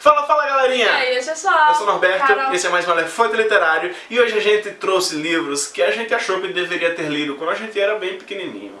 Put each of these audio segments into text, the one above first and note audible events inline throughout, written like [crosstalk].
Fala, fala galerinha! E aí, eu sou Eu sou o Norberto, Carol. esse é mais um Elefante Literário e hoje a gente trouxe livros que a gente achou que deveria ter lido quando a gente era bem pequenininho.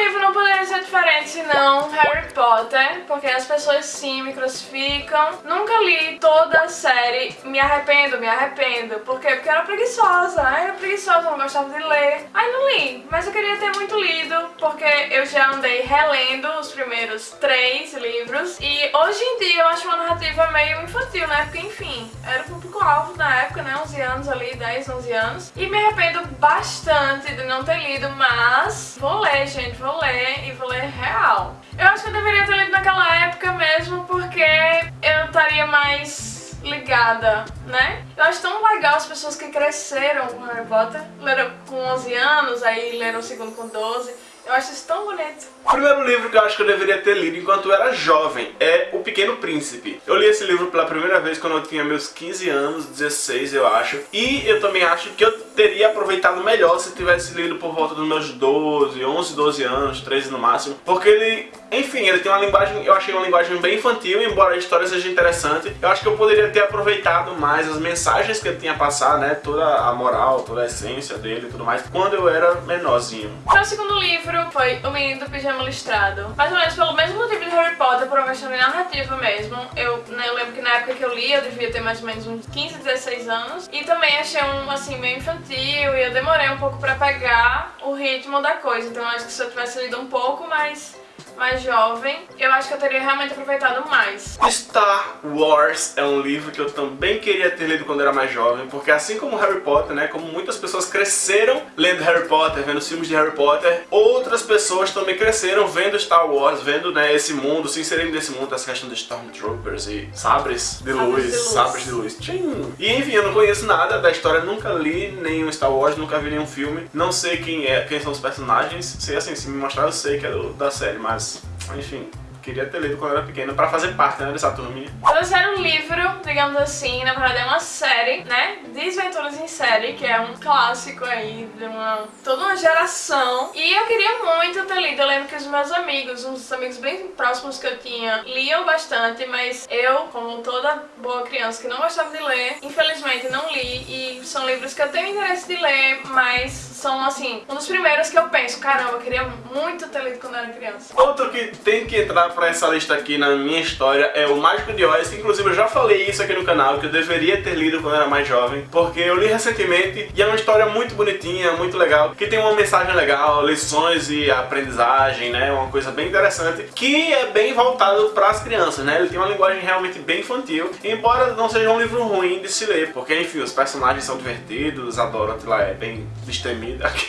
Livro não poderia ser diferente senão Harry Potter, porque as pessoas sim me crucificam. Nunca li toda a série, me arrependo, me arrependo. Por quê? Porque eu era preguiçosa, eu era preguiçosa, não gostava de ler. Aí não li, mas eu queria ter muito lido, porque eu já andei relendo os primeiros três livros. E hoje em dia eu acho uma narrativa meio infantil, né? Porque enfim, era o público-alvo na época, né? 11 anos ali, 10, 11 anos. E me arrependo bastante de não ter lido, mas vou ler, gente, vou ler e vou ler real. Eu acho que eu deveria ter lido naquela época mesmo, porque eu estaria mais ligada, né? Eu acho tão legal as pessoas que cresceram com Harry Potter, leram com 11 anos, aí leram o segundo com 12. Eu acho isso tão bonito. O primeiro livro que eu acho que eu deveria ter lido enquanto eu era jovem é O Pequeno Príncipe. Eu li esse livro pela primeira vez quando eu tinha meus 15 anos, 16 eu acho. E eu também acho que eu teria aproveitado melhor se tivesse lido por volta dos meus 12, 11, 12 anos, 13 no máximo. Porque ele, enfim, ele tem uma linguagem, eu achei uma linguagem bem infantil, embora a história seja interessante. Eu acho que eu poderia ter aproveitado mais as mensagens que ele tinha a passar, né? Toda a moral, toda a essência dele e tudo mais, quando eu era menorzinho. Meu segundo livro foi O Menino do Pijama Listrado. Mais ou menos pelo mesmo motivo de Harry Potter, por uma questão de narrativa mesmo. Eu, né, eu lembro que na época que eu li, eu devia ter mais ou menos uns 15, 16 anos. E também achei um, assim, meio infantil e eu demorei um pouco pra pegar o ritmo da coisa. Então acho que se eu tivesse lido um pouco mais mais jovem, eu acho que eu teria realmente aproveitado mais. Star Wars é um livro que eu também queria ter lido quando era mais jovem, porque assim como Harry Potter, né, como muitas pessoas cresceram lendo Harry Potter, vendo os filmes de Harry Potter, outras pessoas também cresceram vendo Star Wars, vendo né, esse mundo, se inserindo nesse mundo, essa questão de Stormtroopers e sabres de luz, de luz. sabres de luz. Tchim. E enfim, eu não conheço nada da história, nunca li nenhum Star Wars, nunca vi nenhum filme, não sei quem é, quem são os personagens, sei assim, se me mostrar eu sei que é do- da série, mas enfim, queria ter lido quando era pequeno pra fazer parte né, dessa turminha. O terceiro livro, digamos assim, na verdade é uma série, né? Desventuras em série, que é um clássico aí de uma toda uma geração. E eu queria muito ter lido. Eu lembro que os meus amigos, uns amigos bem próximos que eu tinha, liam bastante, mas eu, como toda boa criança que não gostava de ler, infelizmente não li. E são livros que eu tenho interesse de ler, mas são assim, um dos primeiros que eu penso, caramba, eu queria muito ter lido quando eu era criança. Outro que tem que entrar pra essa lista aqui na minha história é o Mágico de Oz, que inclusive eu já falei isso aqui no canal, que eu deveria ter lido quando era mais jovem, porque eu li recentemente e é uma história muito bonitinha, muito legal, que tem uma mensagem legal, lições e aprendizagem, né, uma coisa bem interessante, que é bem voltado para as crianças, né, ele tem uma linguagem realmente bem infantil, embora não seja um livro ruim de se ler, porque enfim, os personagens são divertidos, a Dorothy lá é bem destemida. [laughs]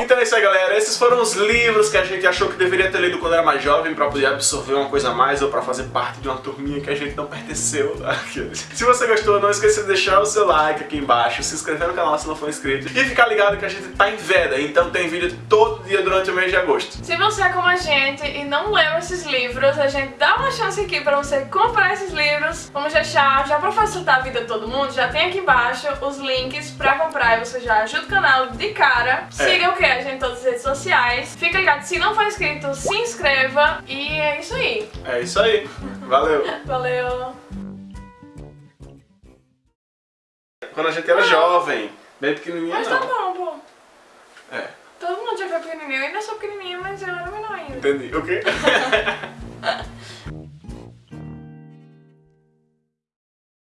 Então é isso aí galera, esses foram os livros que a gente achou que deveria ter lido quando era mais jovem, pra poder absorver uma coisa a mais, ou pra fazer parte de uma turminha que a gente não pertenceu, aqueles. [laughs] Se você gostou, não esqueça de deixar o seu like aqui embaixo, se inscrever no canal se não for inscrito, e ficar ligado que a gente tá em veda, então tem vídeo todo dia durante o mês de agosto. Se você é como a gente e não leu esses livros, a gente dá uma chance aqui pra você comprar esses livros. Vamos deixar, já pra facilitar a vida de todo mundo, já tem aqui embaixo os links pra comprar e você já ajuda o canal de cara. Siga o que? A gente em todas as redes sociais. Fica ligado, se não for inscrito, se inscreva e é isso aí. É isso aí, valeu! Valeu! Quando a gente era jovem, bem pequenininha Mas tá não. bom, pô. É, Todo mundo já foi pequenininho, eu ainda sou pequenininha, mas eu era menor ainda. entendi. O quê? [laughs]